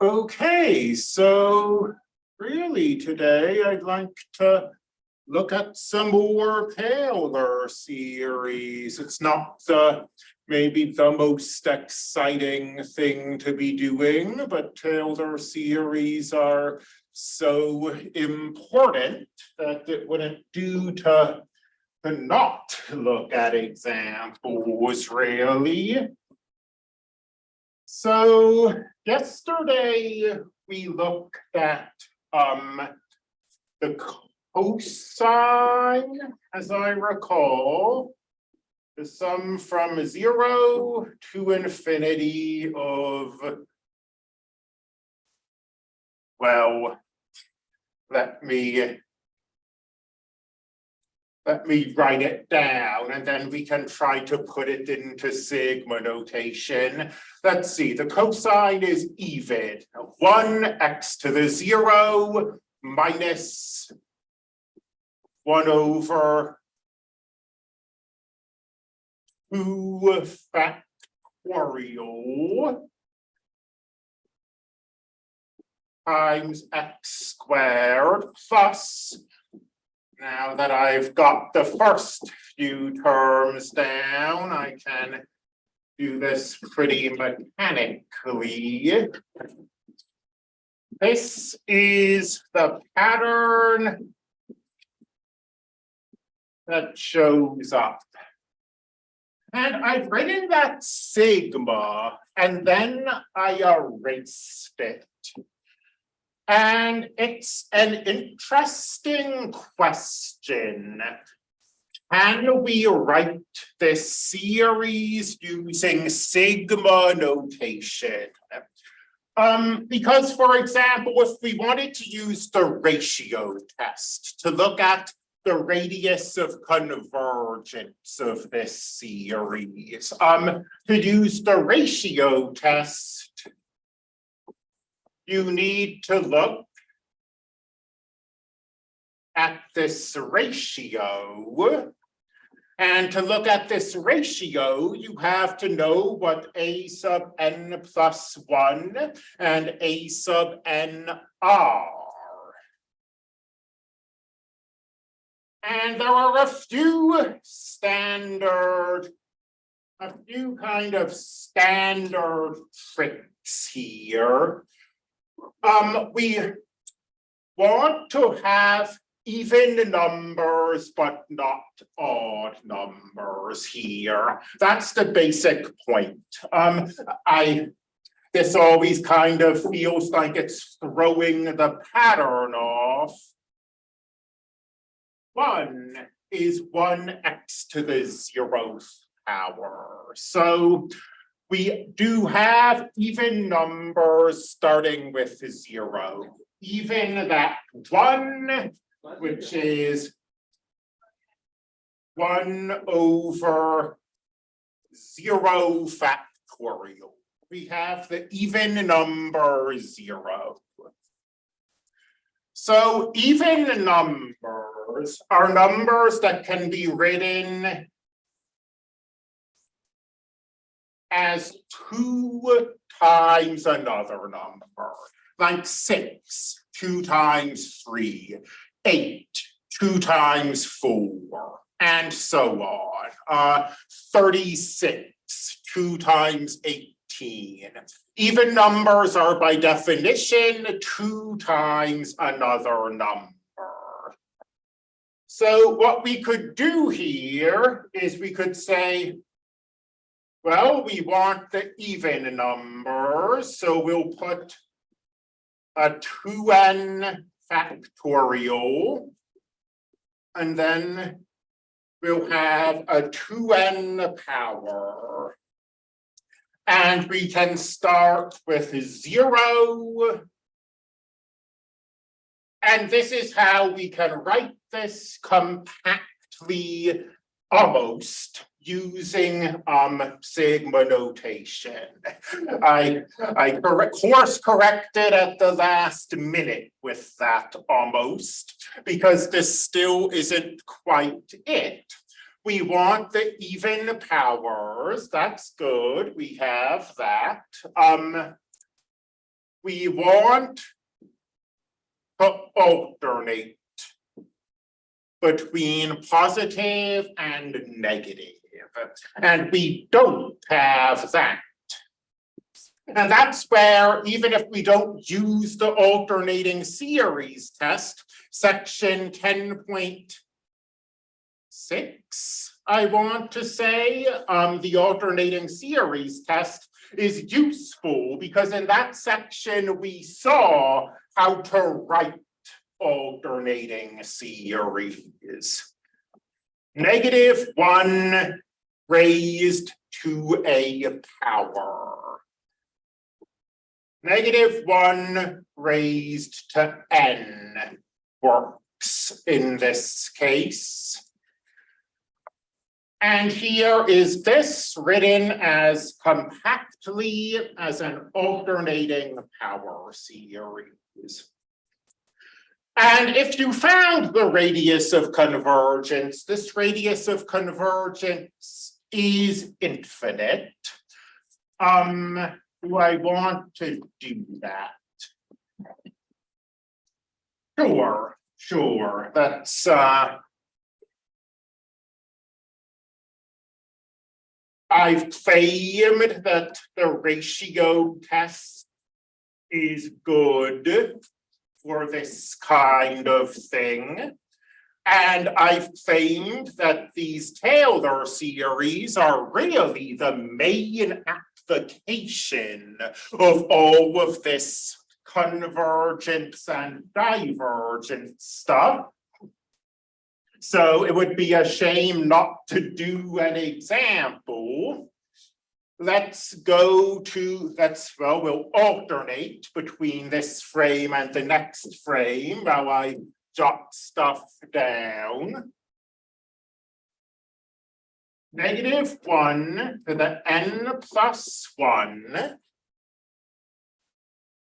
Okay, so really today I'd like to look at some more Taylor series. It's not the maybe the most exciting thing to be doing, but Taylor series are so important that it wouldn't do to to not look at examples really. So yesterday we looked at um the cosine, as I recall. The sum from zero to infinity of well, let me let me write it down and then we can try to put it into sigma notation. Let's see, the cosine is even. One x to the zero minus one over two factorial times x squared plus now that I've got the first few terms down, I can do this pretty mechanically. This is the pattern that shows up. And I've written that sigma and then I erased it. And it's an interesting question. Can we write this series using sigma notation? Um, because for example, if we wanted to use the ratio test to look at the radius of convergence of this series, um, to use the ratio test, you need to look at this ratio. And to look at this ratio, you have to know what a sub n plus one and a sub n are. And there are a few standard, a few kind of standard tricks here um, we want to have even numbers, but not odd numbers here. That's the basic point. Um, I, this always kind of feels like it's throwing the pattern off. One is one x to the zeroth power. So we do have even numbers starting with zero, even that one, which is one over zero factorial. We have the even number zero. So even numbers are numbers that can be written as two times another number, like six, two times three, eight, two times four, and so on. Uh, 36, two times 18. Even numbers are by definition two times another number. So what we could do here is we could say well, we want the even numbers, so we'll put a 2n factorial. And then we'll have a 2n power. And we can start with zero. And this is how we can write this compactly almost using um sigma notation. I I course corrected at the last minute with that almost because this still isn't quite it. We want the even powers. That's good. We have that. Um we want to alternate between positive and negative, and we don't have that. And that's where, even if we don't use the alternating series test, section ten point six, I want to say, um, the alternating series test is useful because in that section, we saw how to write alternating series. Negative one raised to a power. Negative one raised to n works in this case. And here is this written as compactly as an alternating power series. And if you found the radius of convergence, this radius of convergence is infinite. Um, do I want to do that? Sure, sure, that's uh. I've claimed that the ratio test is good for this kind of thing. And I've claimed that these Taylor series are really the main application of all of this convergence and divergence stuff. So it would be a shame not to do an example. Let's go to, let's, well, we'll alternate between this frame and the next frame while I jot stuff down. Negative one to the n plus one.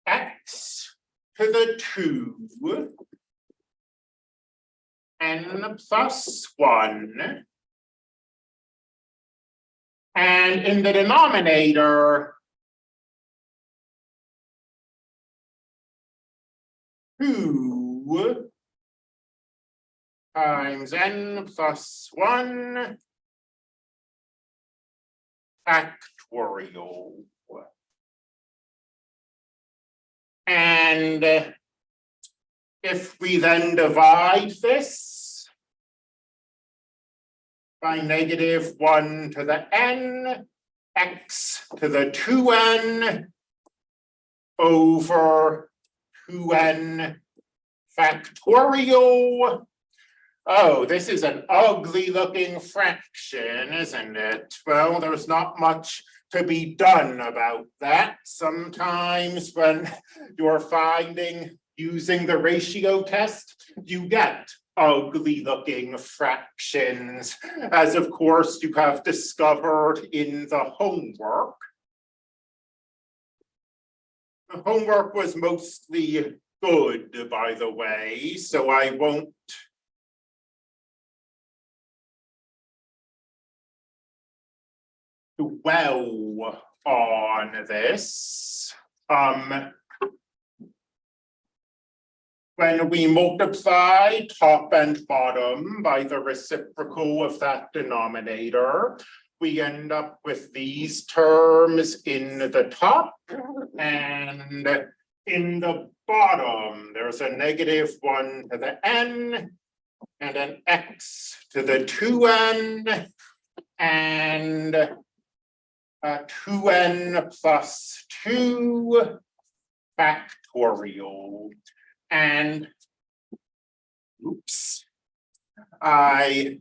X to the two n plus one. And in the denominator, two times n plus one factorial. And if we then divide this by negative one to the n, x to the two n over two n factorial. Oh, this is an ugly looking fraction, isn't it? Well, there's not much to be done about that. Sometimes when you're finding using the ratio test, you get ugly looking fractions, as of course you have discovered in the homework. The homework was mostly good, by the way, so I won't dwell on this. Um, when we multiply top and bottom by the reciprocal of that denominator, we end up with these terms in the top and in the bottom, there's a negative one to the n and an x to the two n and a two n plus two factorial and oops, I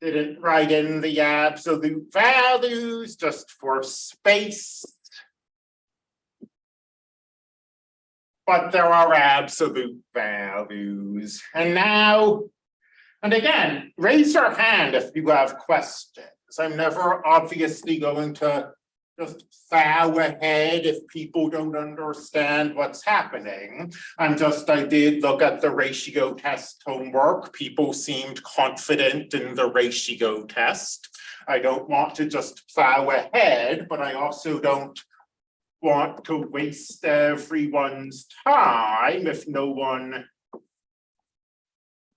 didn't write in the absolute values just for space. But there are absolute values. And now, and again, raise your hand if you have questions. I'm never obviously going to just plow ahead if people don't understand what's happening. I'm just, I did look at the ratio test homework. People seemed confident in the ratio test. I don't want to just plow ahead, but I also don't want to waste everyone's time if no one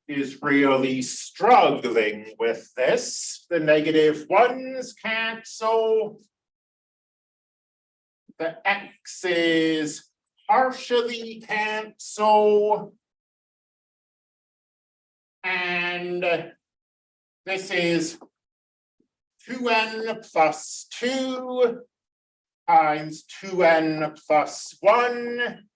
is really struggling with this. The negative ones cancel. The x's partially cancel. And this is two n plus two times two n plus one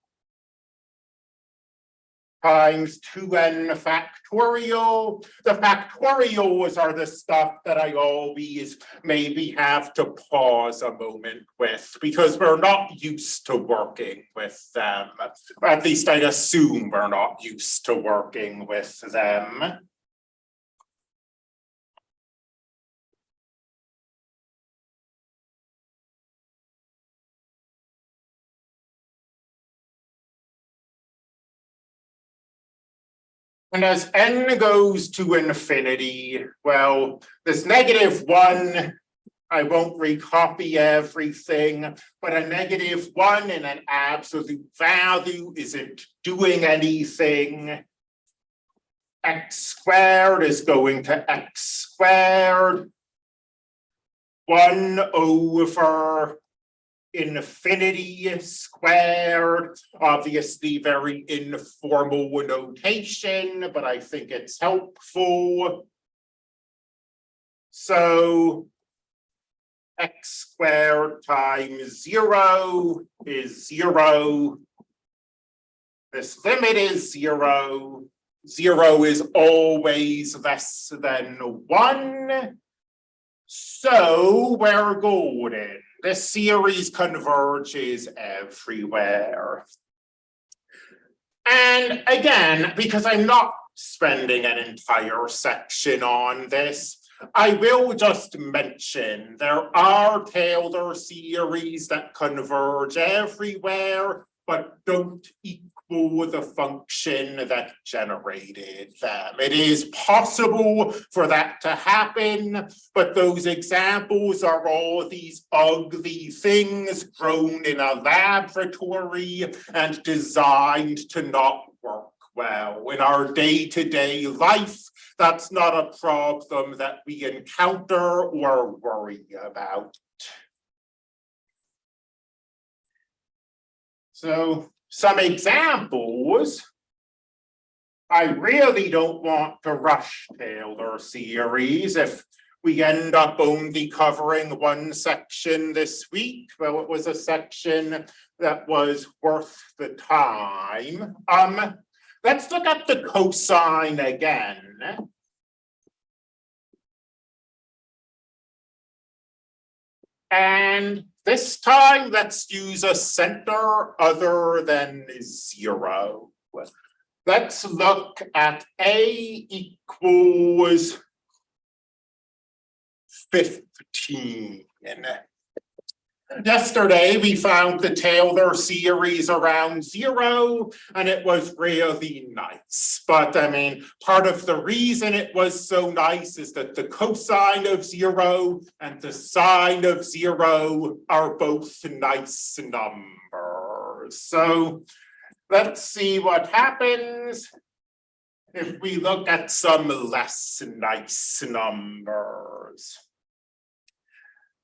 times two n factorial. The factorials are the stuff that I always maybe have to pause a moment with because we're not used to working with them. At least I assume we're not used to working with them. And as n goes to infinity, well, this negative one, I won't recopy everything, but a negative one in an absolute value isn't doing anything. X squared is going to X squared. One over infinity squared, obviously very informal notation, but I think it's helpful. So x squared times zero is zero. This limit is zero. Zero is always less than one. So we're golden. This series converges everywhere. And again, because I'm not spending an entire section on this, I will just mention there are Taylor series that converge everywhere, but don't equal the function that generated them. It is possible for that to happen, but those examples are all these ugly things grown in a laboratory and designed to not work well. In our day-to-day -day life, that's not a problem that we encounter or worry about. So some examples. I really don't want to rush Taylor series if we end up only covering one section this week. Well, it was a section that was worth the time. Um, let's look at the cosine again. And this time, let's use a center other than zero. Let's look at A equals 15. Yesterday, we found the Taylor series around zero, and it was really nice. But I mean, part of the reason it was so nice is that the cosine of zero and the sine of zero are both nice numbers. So let's see what happens if we look at some less nice numbers.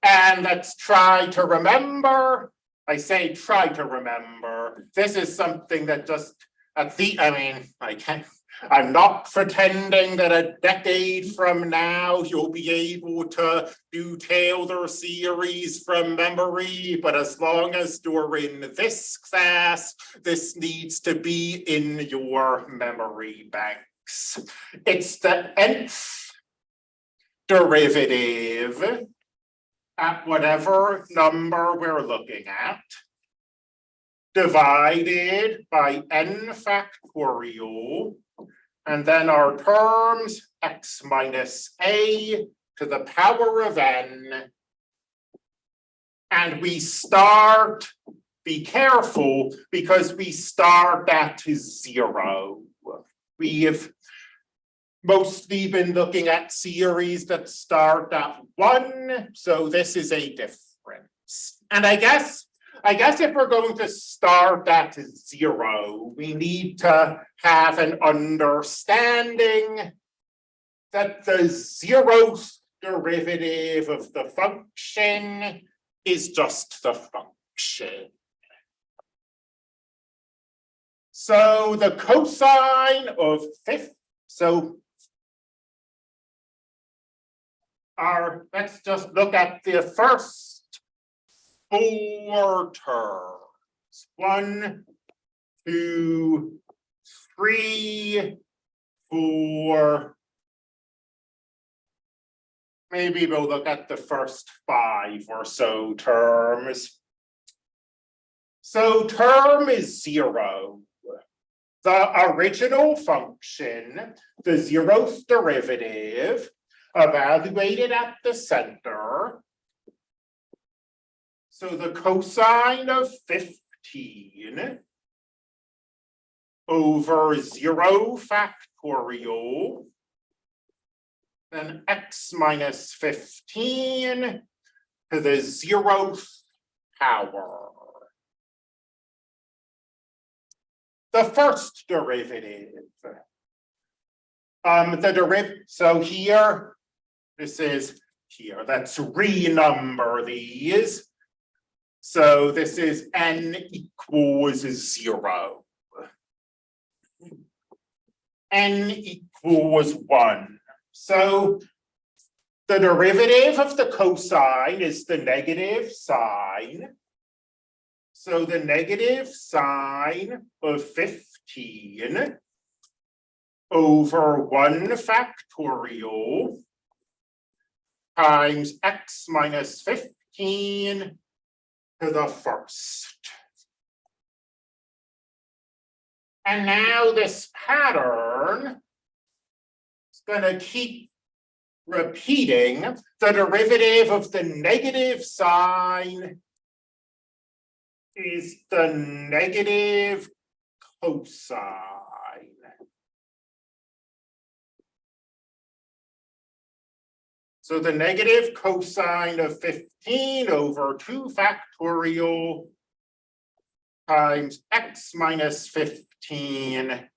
And let's try to remember, I say try to remember, this is something that just at the, I mean, I can't, I'm not pretending that a decade from now you'll be able to do Taylor series from memory, but as long as you're in this class, this needs to be in your memory banks. It's the nth derivative at whatever number we're looking at, divided by n factorial, and then our terms x minus a to the power of n, and we start, be careful, because we start at zero. We have mostly been looking at series that start at one, so this is a difference. And I guess I guess if we're going to start at zero, we need to have an understanding that the zeroth derivative of the function is just the function. So the cosine of fifth, so let's just look at the first four terms. One, two, three, four. Maybe we'll look at the first five or so terms. So term is zero. The original function, the zeroth derivative, evaluated at the center. So the cosine of fifteen over zero factorial, then x minus fifteen to the zeroth power. The first derivative. Um, the deriv, so here, this is here, let's renumber these. So this is n equals zero. n equals one. So the derivative of the cosine is the negative sine. So the negative sine of fifteen over one factorial times x minus fifteen to the first. And now this pattern is gonna keep repeating the derivative of the negative sine is the negative cosine. So the negative cosine of fifteen over two factorial times x minus fifteen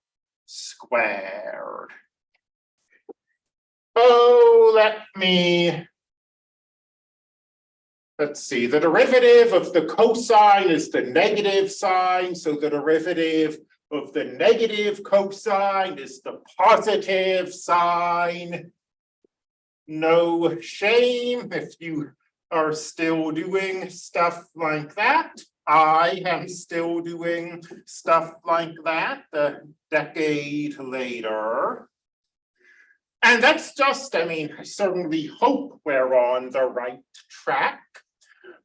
squared. Oh, let me. Let's see, the derivative of the cosine is the negative sine, so the derivative of the negative cosine is the positive sine no shame if you are still doing stuff like that. I am still doing stuff like that a decade later. And that's just, I mean, I certainly hope we're on the right track.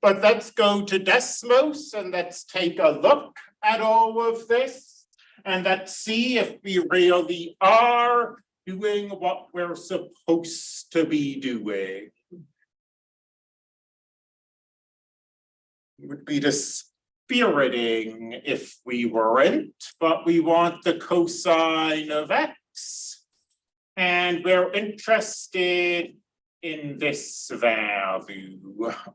But let's go to Desmos and let's take a look at all of this. And let's see if we really are doing what we're supposed to be doing. Would be dispiriting if we weren't, but we want the cosine of x. And we're interested in this value,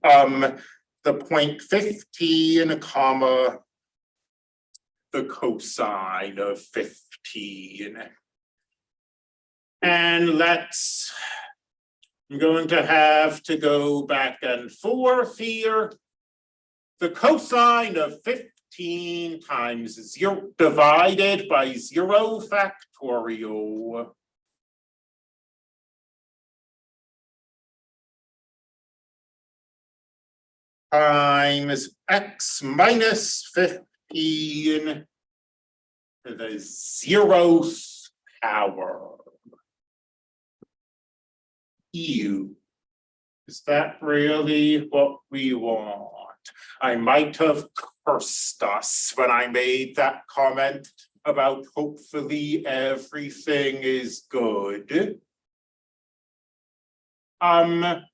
um, the point fifteen comma the cosine of fifteen. And let's, I'm going to have to go back and forth here. The cosine of fifteen times zero divided by zero factorial. Times x minus fifteen to the zeroth power. EU. Is that really what we want? I might have cursed us when I made that comment about hopefully everything is good. Um.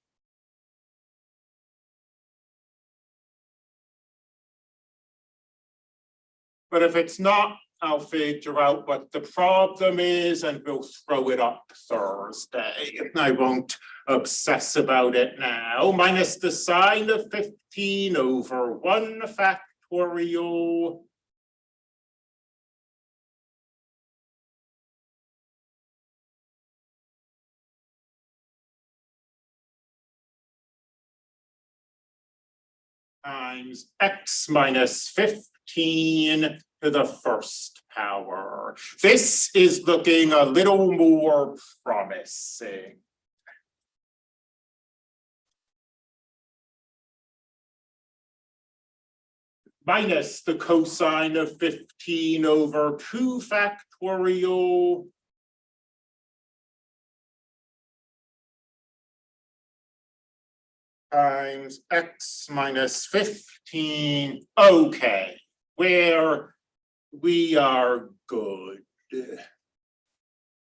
But if it's not, I'll figure out what the problem is and we'll throw it up Thursday. I won't obsess about it now. Minus the sine of fifteen over one factorial. times x minus fifteen to the first power. This is looking a little more promising. Minus the cosine of fifteen over two factorial. times x minus fifteen, okay, where we are good.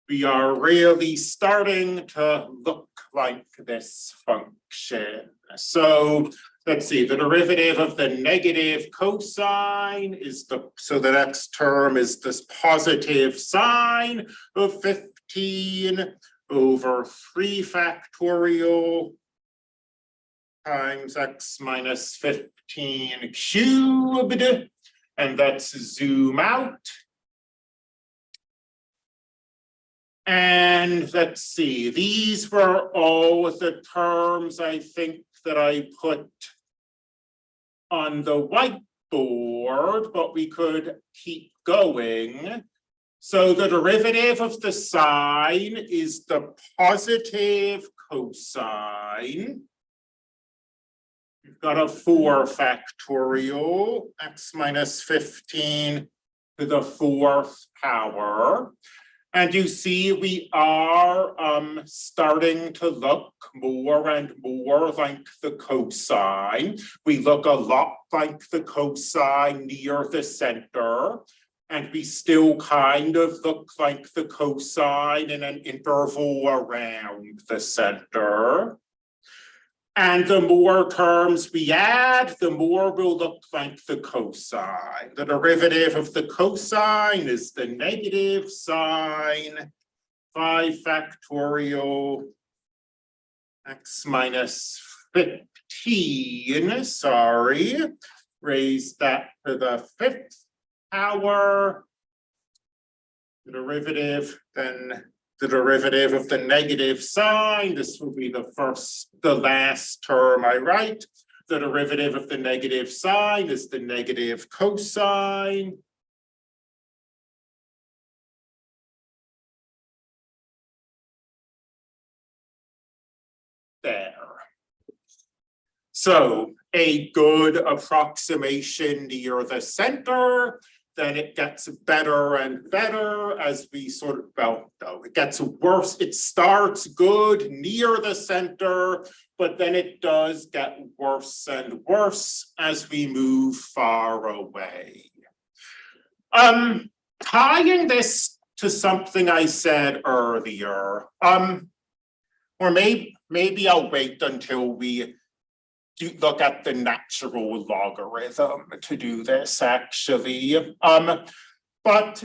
We are really starting to look like this function. So let's see, the derivative of the negative cosine is the, so the next term is this positive sine of fifteen over three factorial times x minus fifteen cubed. And let's zoom out. And let's see, these were all the terms I think that I put on the whiteboard, but we could keep going. So the derivative of the sine is the positive cosine. Got a four factorial, x minus fifteen to the fourth power. And you see, we are um starting to look more and more like the cosine. We look a lot like the cosine near the center. And we still kind of look like the cosine in an interval around the center. And the more terms we add, the more will look like the cosine. The derivative of the cosine is the negative sine five factorial x minus fifteen, sorry, raise that to the fifth power. The derivative then the derivative of the negative sine. This will be the first, the last term I write. The derivative of the negative sine is the negative cosine. There. So a good approximation near the center then it gets better and better as we sort of, well, no, it gets worse. It starts good near the center, but then it does get worse and worse as we move far away. Um, tying this to something I said earlier, um, or maybe, maybe I'll wait until we look at the natural logarithm to do this actually. Um, but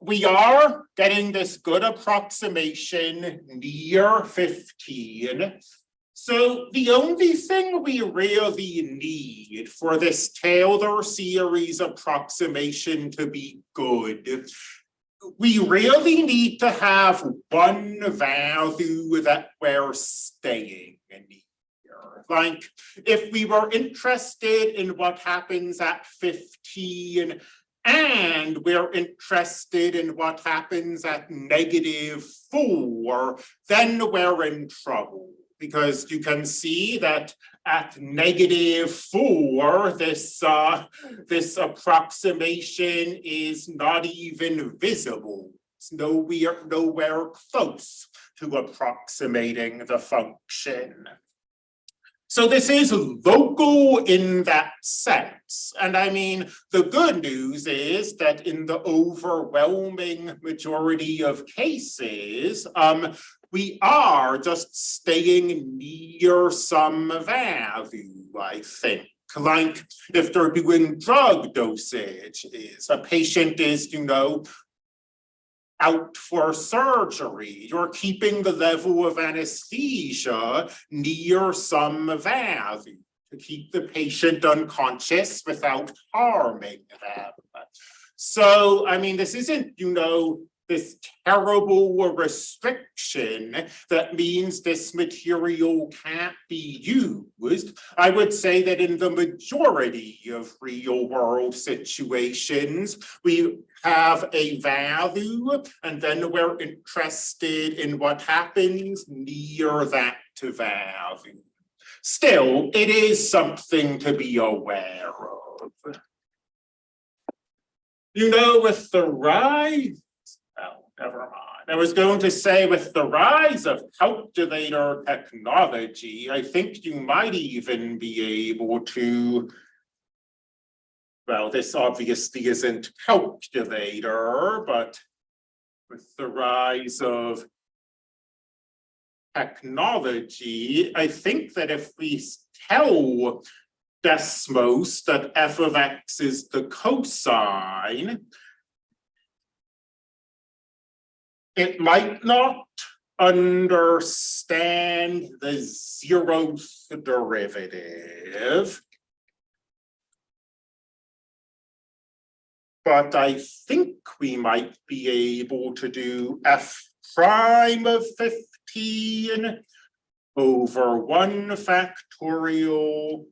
we are getting this good approximation near 15. So the only thing we really need for this Taylor series approximation to be good, we really need to have one value that we're staying near. Like if we were interested in what happens at 15 and we're interested in what happens at negative four, then we're in trouble because you can see that at negative four, this uh, this approximation is not even visible. It's nowhere, nowhere close to approximating the function. So this is local in that sense. And I mean, the good news is that in the overwhelming majority of cases, um, we are just staying near some value, I think. like if they're doing drug dosage is a patient is, you know, out for surgery, you're keeping the level of anesthesia near some value to keep the patient unconscious without harming them. So, I mean, this isn't, you know, this terrible restriction that means this material can't be used. I would say that in the majority of real world situations, we have a value and then we're interested in what happens near that value. Still, it is something to be aware of. You know, with the rise Never mind. I was going to say with the rise of calculator technology, I think you might even be able to. Well, this obviously isn't calculator, but with the rise of technology, I think that if we tell Desmos that f of x is the cosine, it might not understand the zeroth derivative. But I think we might be able to do f prime of fifteen over one factorial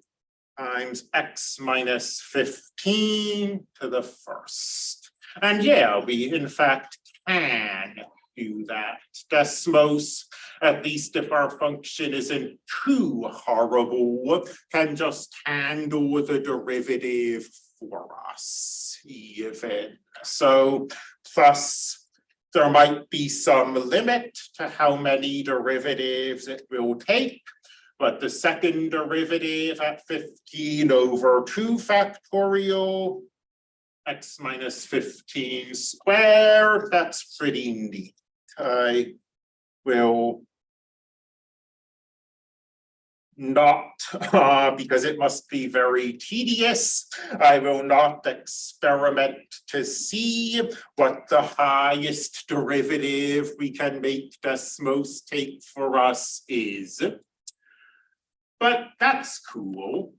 times x minus fifteen to the first. And yeah, we in fact can do that. Desmos, at least if our function isn't too horrible, can just handle the derivative for us even. So plus there might be some limit to how many derivatives it will take. But the second derivative at 15 over 2 factorial x minus 15 squared, that's pretty neat. I will not, uh, because it must be very tedious, I will not experiment to see what the highest derivative we can make Desmos take for us is. But that's cool.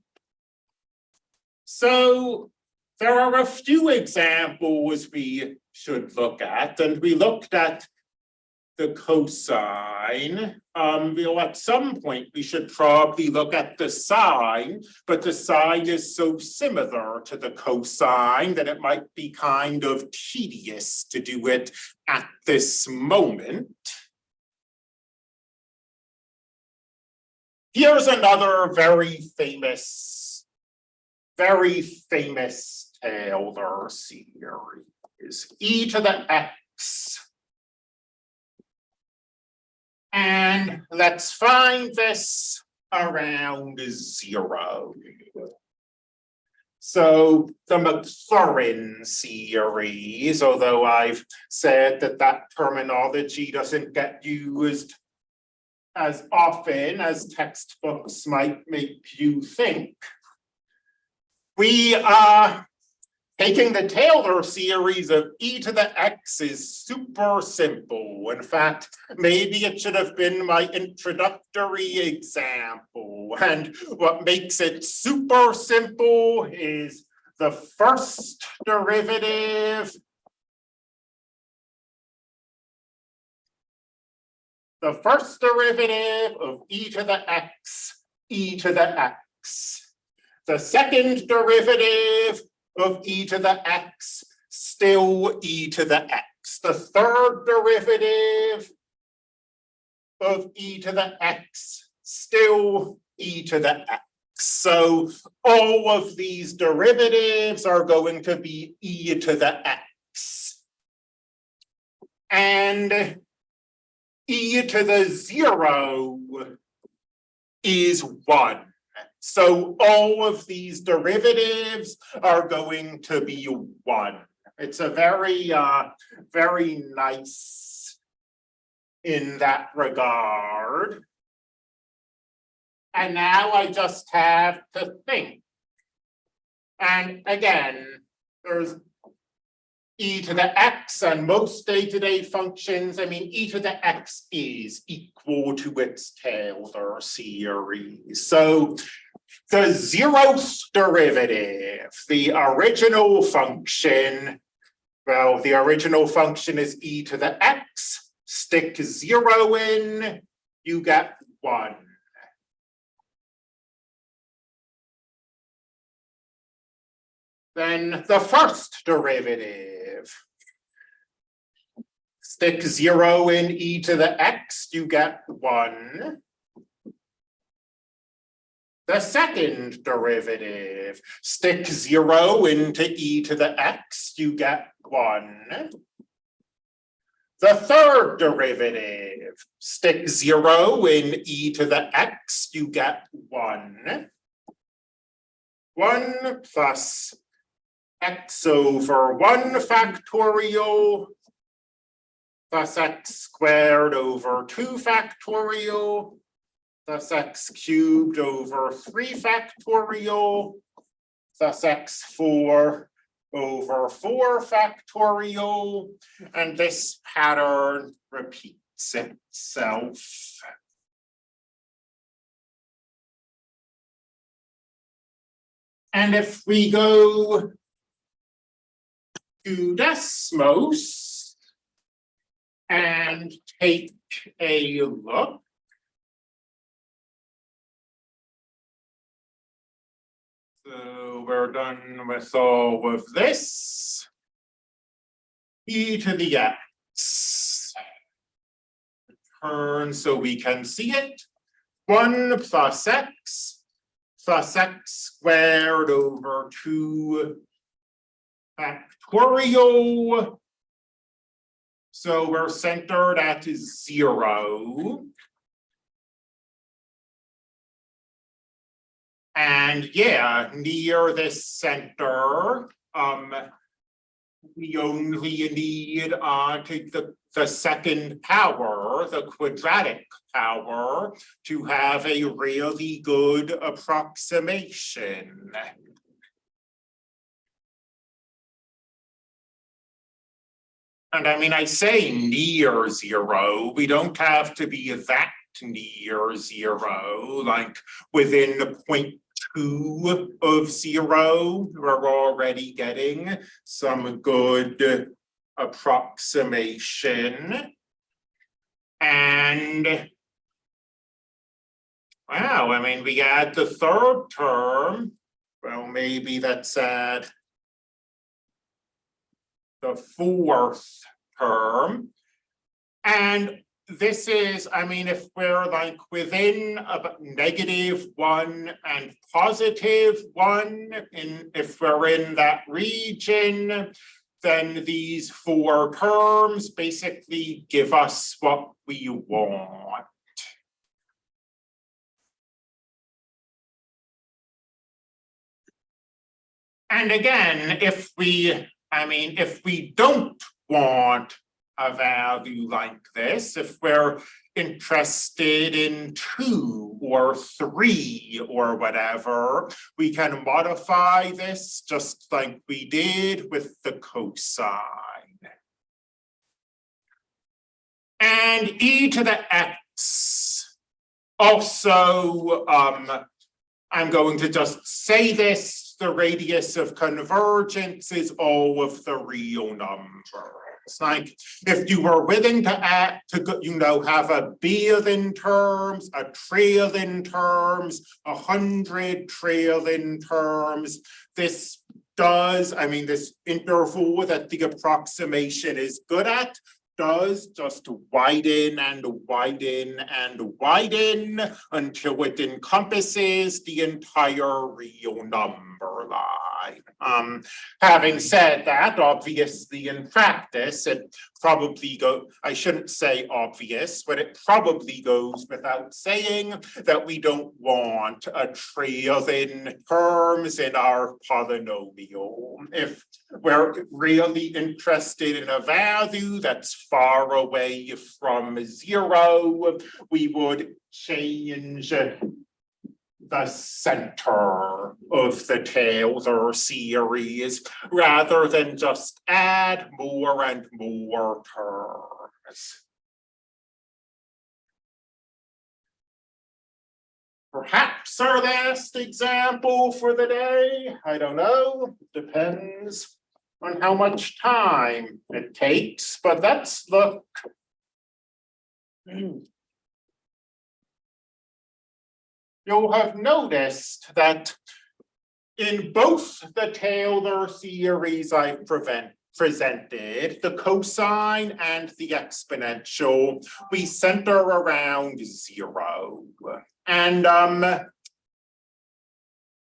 So there are a few examples we should look at, and we looked at the cosine. Um, you know, at some point, we should probably look at the sine, but the sine is so similar to the cosine that it might be kind of tedious to do it at this moment. Here's another very famous, very famous Taylor series, e to the x. And let's find this around zero. So the Maclaurin series, although I've said that that terminology doesn't get used as often as textbooks might make you think, we are taking the Taylor series of e to the x is super simple. In fact, maybe it should have been my introductory example. And what makes it super simple is the first derivative the first derivative of e to the x, e to the x the second derivative of e to the x, still e to the x. The third derivative of e to the x, still e to the x. So all of these derivatives are going to be e to the x. And e to the zero is one. So all of these derivatives are going to be one. It's a very, uh, very nice in that regard. And now I just have to think. And again, there's e to the x and most day-to-day functions, I mean, e to the x is equal to its Taylor series. So the zeroth derivative, the original function, well, the original function is e to the x, stick zero in, you get one. Then the first derivative. Stick zero in e to the x, you get one. The second derivative, stick zero into e to the x, you get one. The third derivative, stick zero in e to the x, you get one. One plus x over one factorial plus x squared over two factorial plus x cubed over three factorial plus x four over four factorial, and this pattern repeats itself. And if we go to Desmos and take a look. So we're done with all of this. E to the x. Turn so we can see it. One plus x plus x squared over two factorial. So we're centered at zero. And yeah, near this center, um, we only need uh to the the second power, the quadratic power, to have a really good approximation. And I mean, I say near zero, we don't have to be that near zero, like within the point two of zero, we're already getting some good approximation. And wow, I mean, we add the third term, well, maybe that's at the fourth term. And this is, I mean, if we're like within a negative one and positive one, and if we're in that region, then these four terms basically give us what we want. And again, if we I mean, if we don't want a value like this, if we're interested in two or three or whatever, we can modify this just like we did with the cosine. And e to the x. Also, um, I'm going to just say this the radius of convergence is all of the real numbers. Like if you were willing to add to you know have a billion terms, a trillion terms, a hundred trillion terms, this does, I mean, this interval that the approximation is good at does just widen and widen and widen until it encompasses the entire real number line. Um, having said that, obviously in practice, it probably go, I shouldn't say obvious, but it probably goes without saying that we don't want a trillion terms in our polynomial. If we're really interested in a value that's far away from zero, we would change the center of the Taylor series rather than just add more and more terms. Perhaps our last example for the day, I don't know, depends on how much time it takes, but let's look. You'll have noticed that in both the Taylor series I prevent presented, the cosine and the exponential, we center around zero. And um,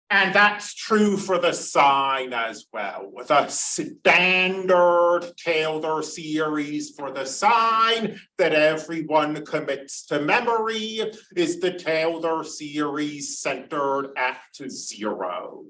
and that's true for the sine as well, a standard Taylor series for the sine that everyone commits to memory is the Taylor series centered at zero.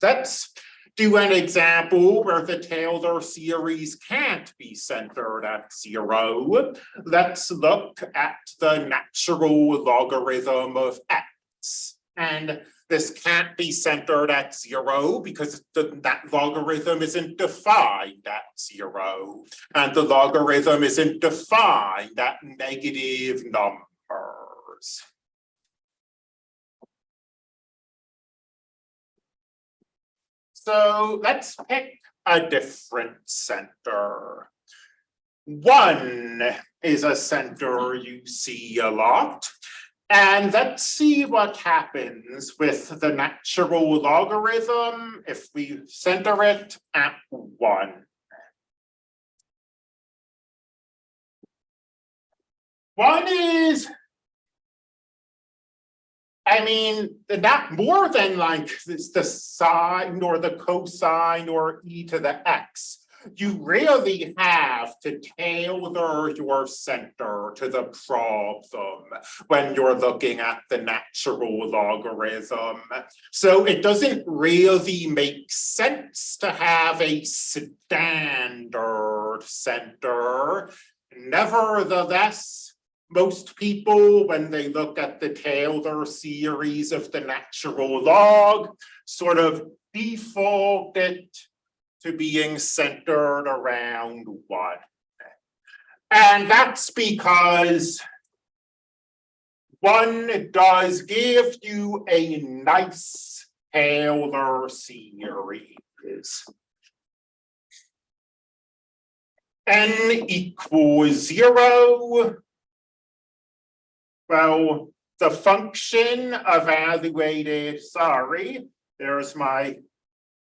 Let's do an example where the Taylor series can't be centered at zero. Let's look at the natural logarithm of x. And this can't be centered at zero because the, that logarithm isn't defined at zero. And the logarithm isn't defined at negative numbers. So let's pick a different center. One is a center you see a lot. And let's see what happens with the natural logarithm if we center it at one. One is, I mean, not more than like the sine or the cosine or e to the x you really have to tailor your center to the problem when you're looking at the natural logarithm. So it doesn't really make sense to have a standard center. Nevertheless, most people, when they look at the Taylor series of the natural log, sort of default it to being centered around one. And that's because one does give you a nice Taylor series. N equals zero. Well, the function evaluated, sorry, there's my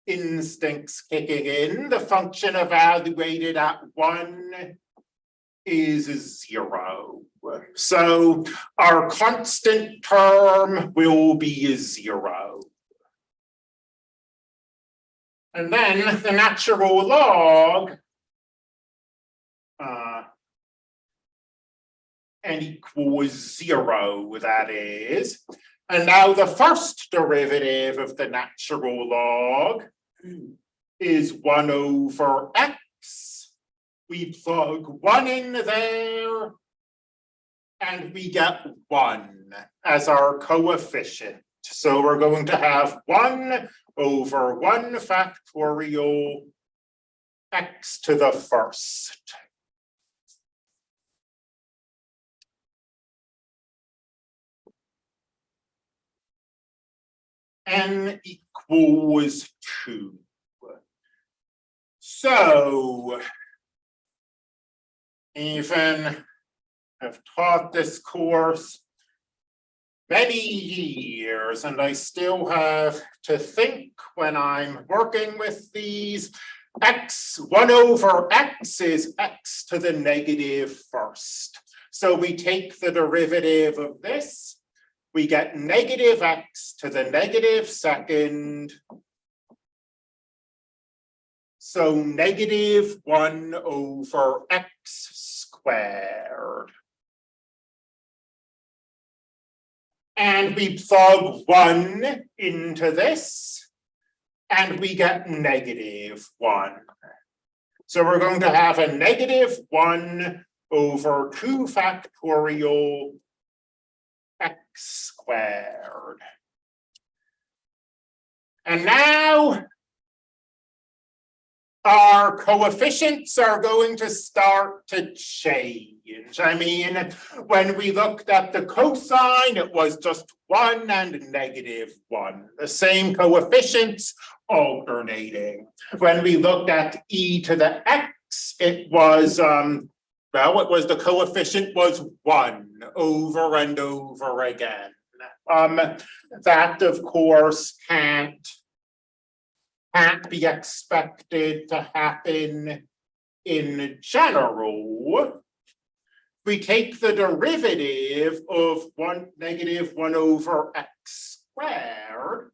instincts kicking in, the function evaluated at one is zero. So our constant term will be zero. And then the natural log uh, n equals zero, that is. And now the first derivative of the natural log is one over x. We plug one in there and we get one as our coefficient. So we're going to have one over one factorial x to the first. n equals two. So even I've taught this course many years and I still have to think when I'm working with these x 1 over x is x to the negative first. So we take the derivative of this we get negative x to the negative second. So negative one over x squared. And we plug one into this and we get negative one. So we're going to have a negative one over two factorial x squared. And now our coefficients are going to start to change. I mean, when we looked at the cosine, it was just one and negative one, the same coefficients alternating. When we looked at e to the x, it was, um, well, it was the coefficient was one over and over again. Um, that of course can't can't be expected to happen in general. We take the derivative of one negative one over x squared.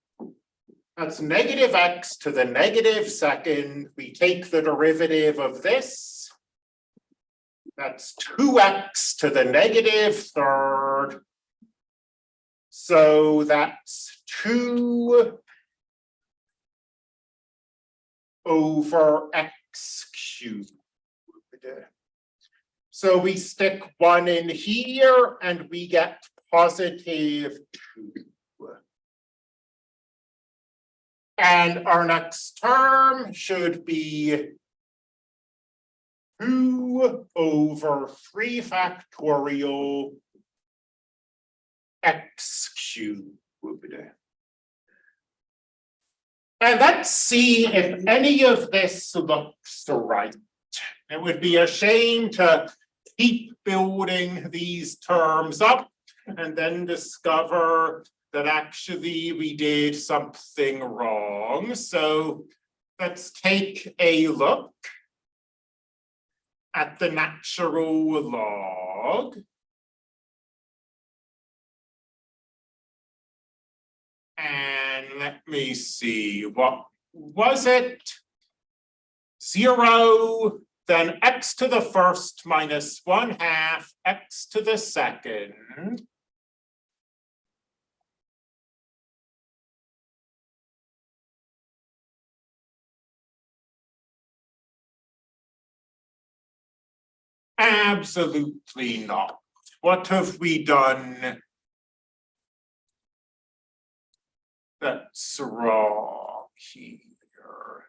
That's negative x to the negative second. We take the derivative of this. That's two x to the negative third. So that's two over x cubed. So we stick one in here and we get positive two. And our next term should be two over three factorial x cubed. And let's see if any of this looks right. It would be a shame to keep building these terms up and then discover that actually we did something wrong. So let's take a look at the natural log. And let me see, what was it? Zero, then x to the first minus one half, x to the second. Absolutely not. What have we done that's wrong here.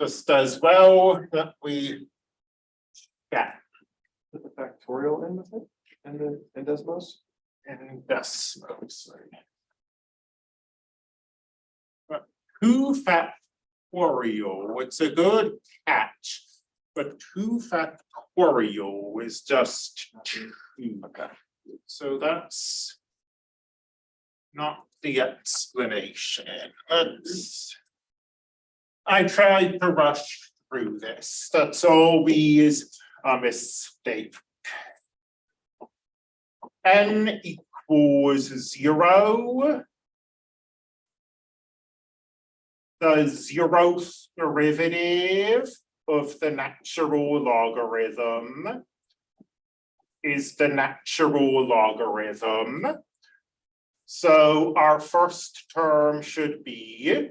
Just as well that we get Put the factorial in with it, and the, and Desmos? in Desmos. But two factorial, it's a good catch, but two factorial is just two. Okay. So that's not the explanation. I tried to rush through this. That's always a mistake. N equals zero. The zeroth derivative of the natural logarithm is the natural logarithm. So our first term should be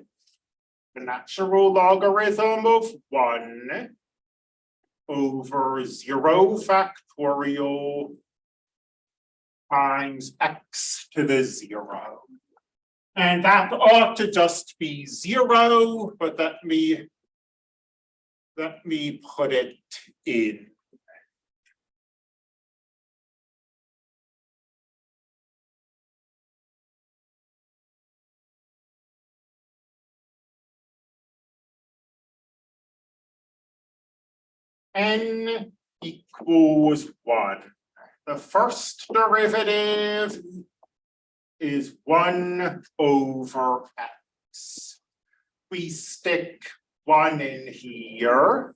the natural logarithm of one over zero factorial times x to the zero. And that ought to just be zero, but let me let me put it in. n equals one. The first derivative is one over x. We stick one in here.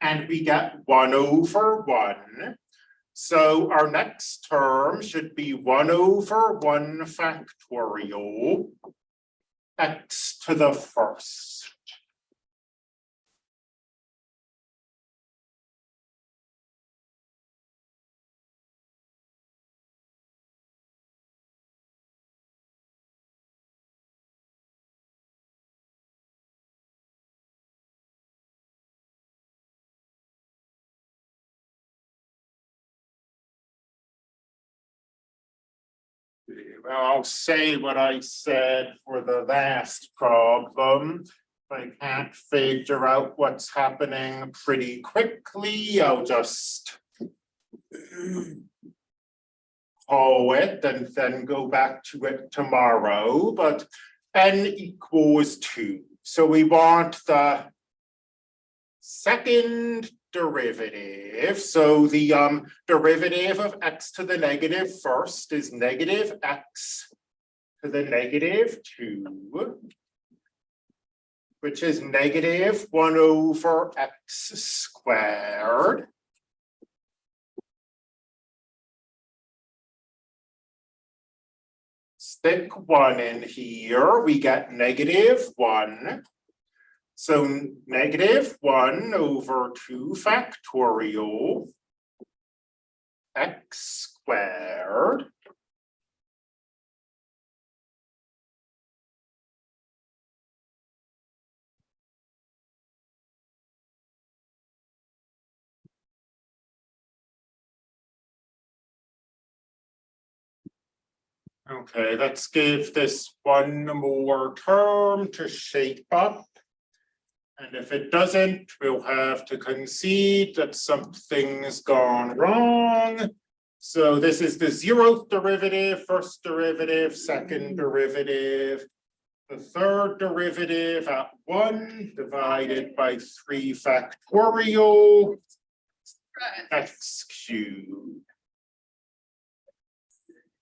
And we get one over one. So our next term should be one over one factorial x to the first. I'll say what I said for the last problem. I can't figure out what's happening pretty quickly, I'll just. Call it and then go back to it tomorrow, but n equals two, so we want the. Second derivative, so the um derivative of x to the negative first is negative x. To the negative two. Which is negative one over x squared. Stick one in here, we get negative one. So negative one over two factorial. X squared. Okay, let's give this one more term to shape up. And if it doesn't, we'll have to concede that something's gone wrong. So this is the zeroth derivative, first derivative, second mm. derivative. The third derivative at one divided by three factorial x cubed.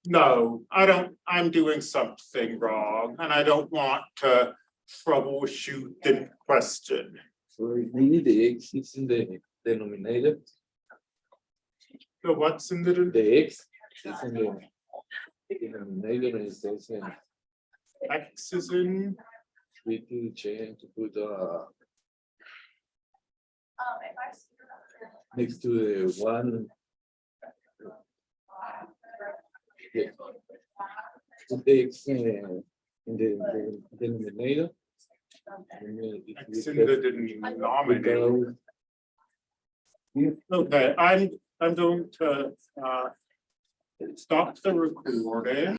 No, I don't, I'm doing something wrong and I don't want to troubleshoot the question. So really the x is in the denominator, So what's in the, the x is in the denominator and it says in X is in, we to change to put uh next to the one. Yeah. The x in in the the denominator. And then if X we in the have- denominator. we go Okay, I'm, I'm going to, uh, stop the recording.